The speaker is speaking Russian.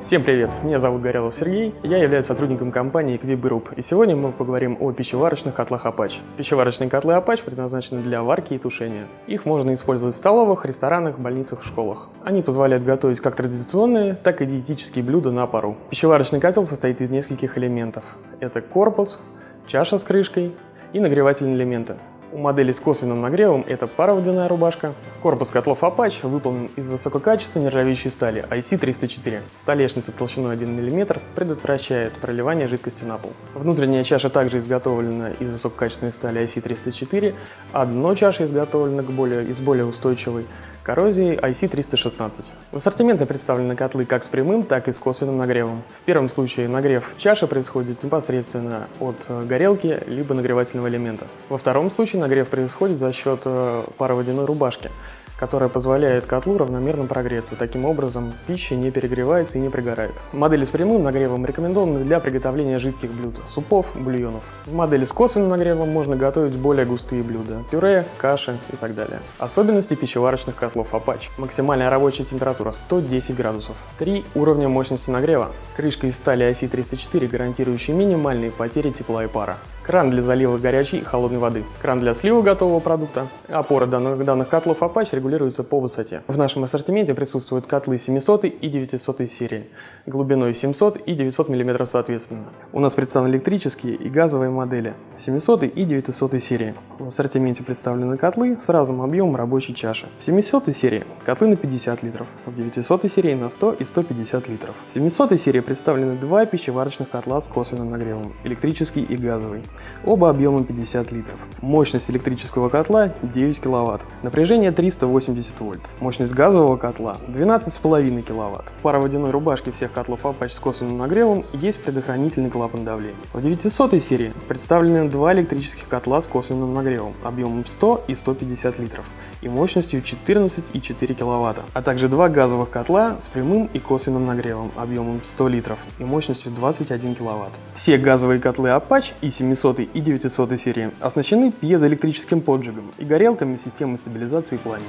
Всем привет! Меня зовут Горелов Сергей, я являюсь сотрудником компании Equip и сегодня мы поговорим о пищеварочных котлах Apache. Пищеварочные котлы Apache предназначены для варки и тушения. Их можно использовать в столовых, ресторанах, больницах, школах. Они позволяют готовить как традиционные, так и диетические блюда на пару. Пищеварочный котел состоит из нескольких элементов. Это корпус, чаша с крышкой и нагревательные элементы. У модели с косвенным нагревом это пароводяная рубашка. Корпус котлов Apache выполнен из высококачественной нержавеющей стали IC304. Столешница толщиной 1 мм предотвращает проливание жидкости на пол. Внутренняя чаша также изготовлена из высококачественной стали IC304, а дно чаши изготовлено более, из более устойчивой коррозии IC316. В ассортименте представлены котлы как с прямым, так и с косвенным нагревом. В первом случае нагрев чаши происходит непосредственно от э, горелки либо нагревательного элемента. Во втором случае нагрев происходит за счет э, пароводяной рубашки которая позволяет котлу равномерно прогреться. Таким образом, пища не перегревается и не пригорает. Модели с прямым нагревом рекомендованы для приготовления жидких блюд, супов, бульонов. В модели с косвенным нагревом можно готовить более густые блюда – пюре, каши и так далее. Особенности пищеварочных котлов Apache. Максимальная рабочая температура 110 градусов. Три уровня мощности нагрева. Крышка из стали IC304, гарантирующая минимальные потери тепла и пара кран для залива горячей и холодной воды, кран для слива готового продукта. Опора данных, данных котлов Apache регулируется по высоте. В нашем ассортименте присутствуют котлы 700 и 900 серии, глубиной 700 и 900 мм соответственно. У нас представлены электрические и газовые модели 700 и 900 серии. В ассортименте представлены котлы с разным объемом рабочей чаши. В 700 серии котлы на 50 литров, в 900 серии на 100 и 150 литров. В 700 серии представлены два пищеварочных котла с косвенным нагревом, электрический и газовый. Оба объемом 50 литров. Мощность электрического котла 9 кВт. Напряжение 380 вольт. Мощность газового котла 12,5 кВт. В пароводяной рубашке всех котлов Apache с косвенным нагревом есть предохранительный клапан давления. В 900 серии представлены два электрических котла с косвенным нагревом объемом 100 и 150 литров и мощностью 14,4 кВт, а также два газовых котла с прямым и косвенным нагревом объемом 100 литров и мощностью 21 кВт. Все газовые котлы Apache и 700 и 900 серии оснащены пьезоэлектрическим поджигом и горелками системы стабилизации пламени.